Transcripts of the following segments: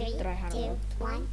Three, two, one.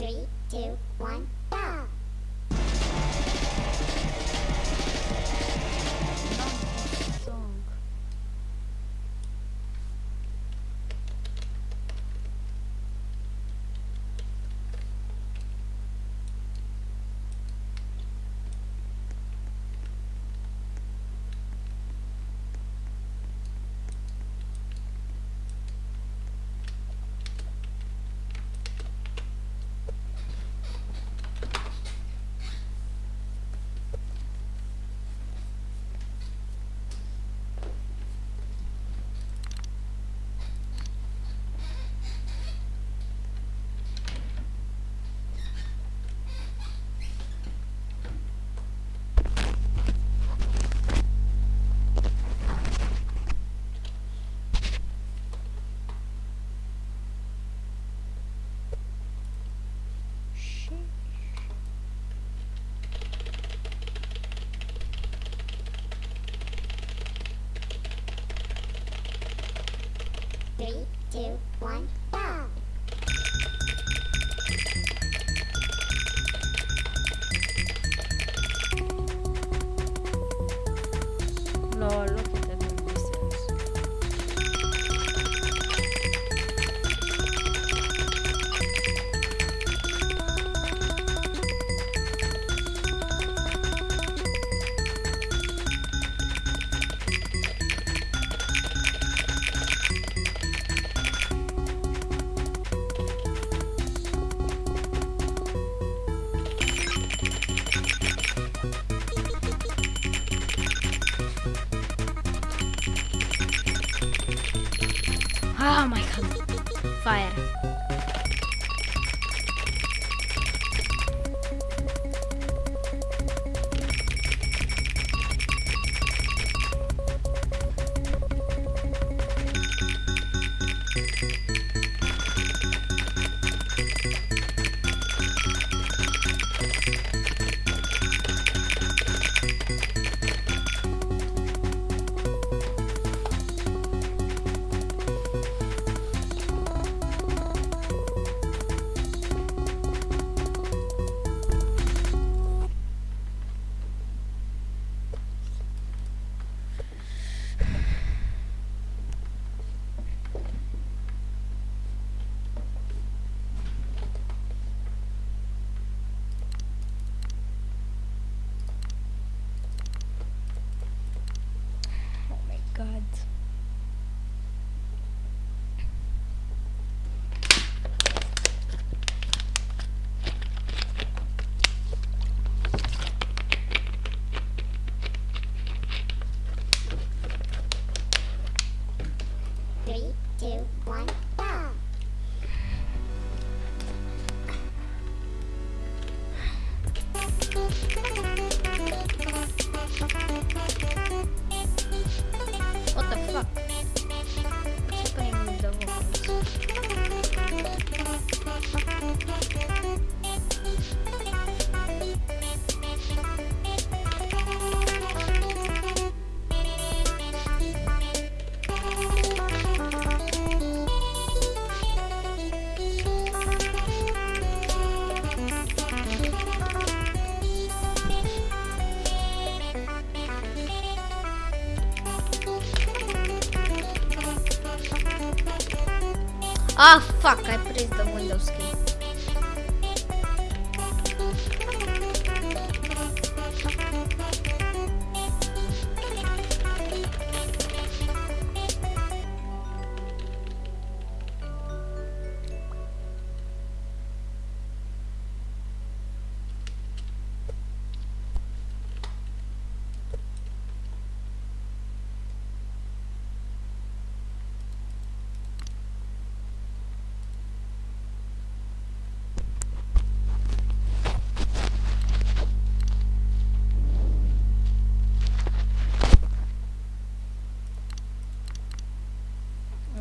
Three, two, one. Ah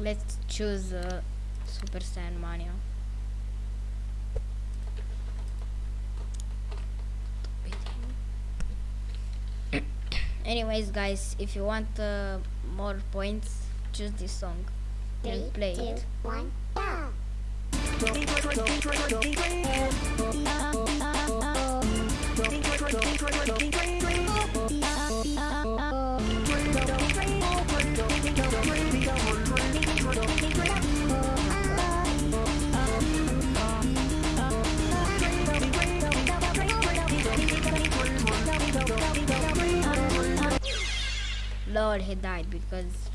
let's choose uh, Super Saiyan Mania. Anyways, guys, if you want uh, more points, choose this song Three, and play two, it. one, go. Lord, he died because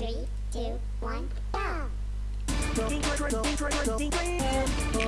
Three, two, one, go.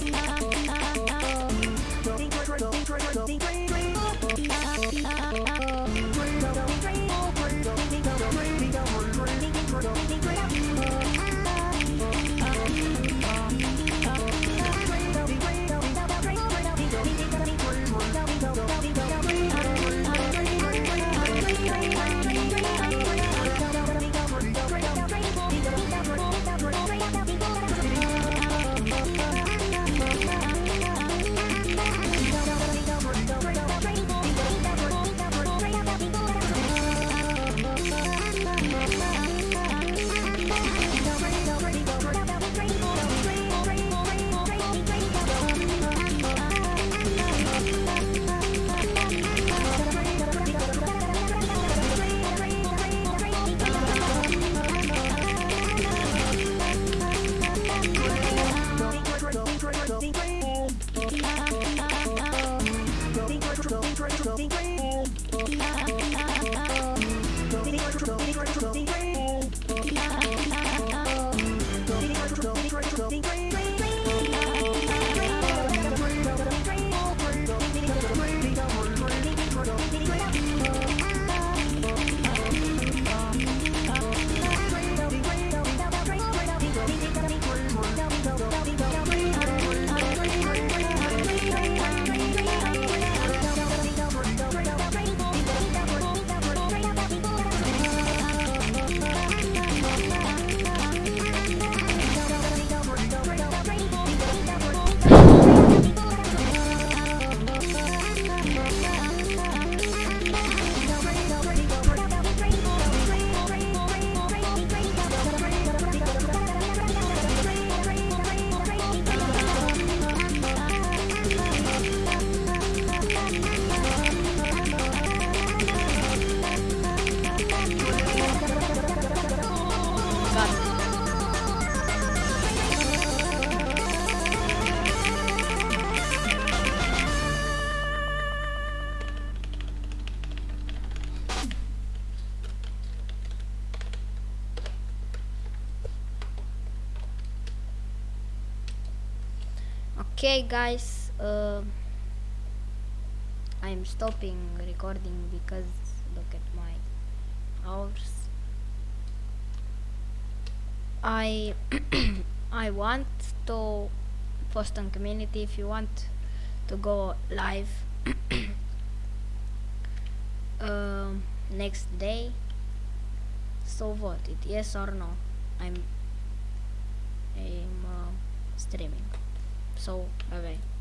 Okay, guys. Uh, I'm stopping recording because look at my hours. I I want to post on community if you want to go live um, next day. So vote it yes or no. I'm I'm uh, streaming. so 拜